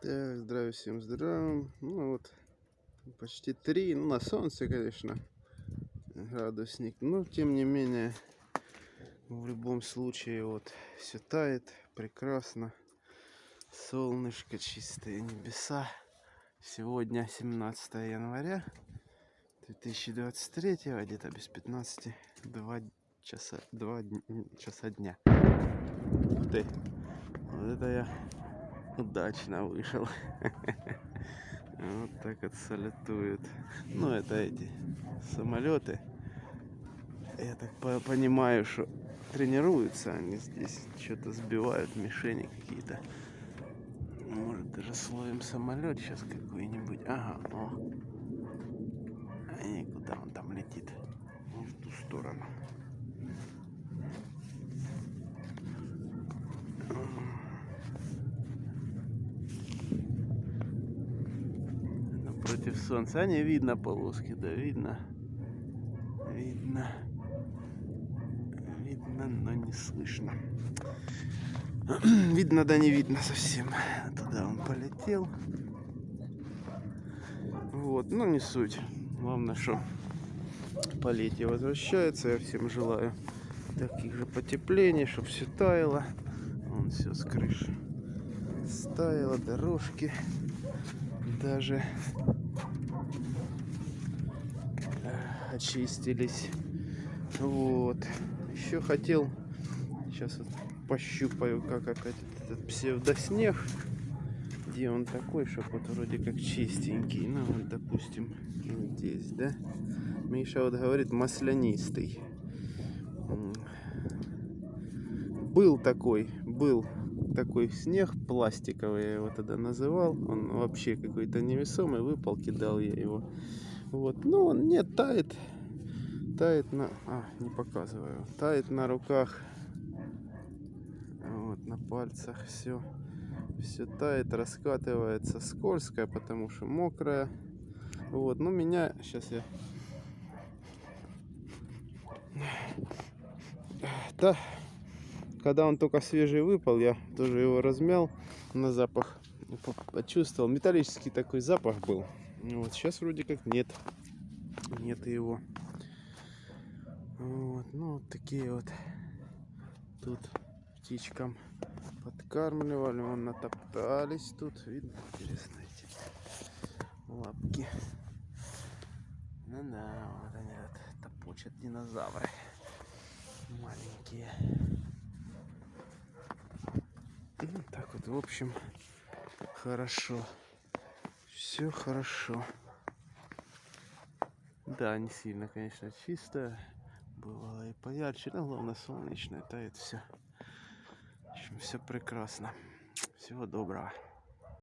Так, здравия всем здравия. Ну вот, почти три. Ну, на солнце, конечно, градусник. Но, тем не менее, в любом случае, вот, все тает. Прекрасно. Солнышко, чистые небеса. Сегодня 17 января 2023, а где-то без 15, 2 часа, 2 часа дня. Ух ты, вот это я удачно вышел. Вот так вот салютуют. Ну, это эти самолеты. Я так по понимаю, что тренируются они здесь. Что-то сбивают мишени какие-то. Может даже словим самолет сейчас какой-нибудь. Ага, о. А не, куда он там летит? В ту сторону. Против солнца. А не видно полоски, да, видно. Видно. Видно, но не слышно. Видно, да не видно совсем. Туда он полетел. Вот, ну не суть. Главное, что полетие возвращается. Я всем желаю таких же потеплений, чтобы все таяло. Вон все с крыши стаяло, дорожки даже очистились. Вот. Еще хотел, сейчас вот пощупаю, как опять этот псевдоснег. Где он такой, чтобы вот вроде как чистенький. Ну вот, допустим, здесь, да? Миша вот говорит маслянистый. Был такой, был такой снег пластиковый, я его тогда называл. Он вообще какой-то невесомый, выпал, кидал я его. Вот, ну он не тает, тает на, а, не показываю, тает на руках, вот, на пальцах, все, все тает, раскатывается, скользкое, потому что мокрая. Вот, ну меня, сейчас я, да, когда он только свежий выпал, я тоже его размял на запах, почувствовал, металлический такой запах был. Вот, сейчас вроде как нет. Нет его. Вот, ну, вот такие вот тут птичкам подкармливали. Вон натоптались тут. Видно, интересно эти лапки. Ну да, вот они вот топочат динозавры. Маленькие. Ну, так вот, в общем, хорошо все хорошо. Да, не сильно, конечно, чисто. Бывало и поярче, но главное солнечное, тает все. В общем, все прекрасно. Всего доброго.